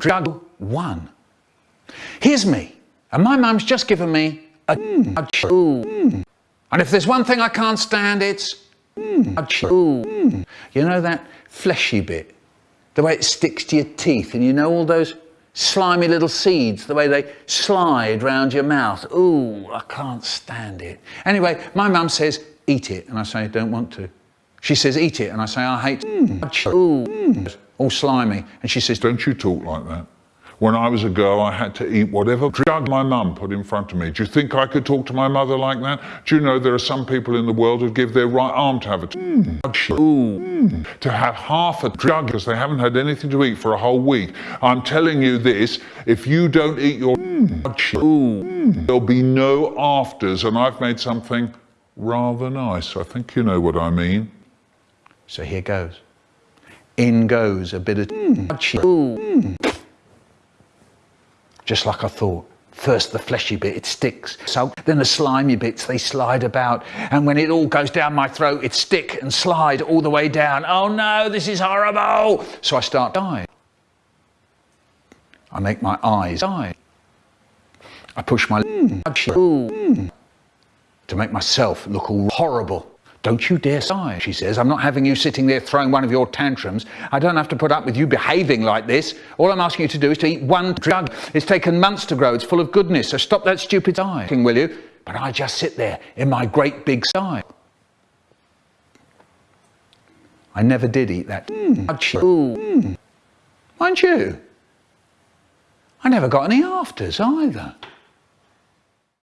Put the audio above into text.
drug one. Here's me, and my mum's just given me a mm. And if there's one thing I can't stand, it's mm. You know that fleshy bit? The way it sticks to your teeth, and you know all those slimy little seeds, the way they slide round your mouth. Ooh, I can't stand it. Anyway, my mum says, eat it, and I say, I don't want to. She says, eat it, and I say, I hate mm. Mm. all slimy. And she says, don't you talk like that. When I was a girl, I had to eat whatever drug my mum put in front of me. Do you think I could talk to my mother like that? Do you know there are some people in the world who'd give their right arm to have a mm. mm. to have half a drug because they haven't had anything to eat for a whole week. I'm telling you this, if you don't eat your mm. there'll be no afters and I've made something rather nice. I think you know what I mean. So here goes. In goes a bit of mm just like I thought. First the fleshy bit, it sticks. So then the slimy bits, they slide about. And when it all goes down my throat, it stick and slide all the way down. Oh no, this is horrible. So I start dying. I make my eyes die. I push my mm. To make myself look all horrible. Don't you dare sigh, she says. I'm not having you sitting there throwing one of your tantrums. I don't have to put up with you behaving like this. All I'm asking you to do is to eat one drug. It's taken months to grow. It's full of goodness. So stop that stupid sighing, will you? But I just sit there in my great big sigh. I never did eat that. Mm. Mm. Mind you, I never got any afters either.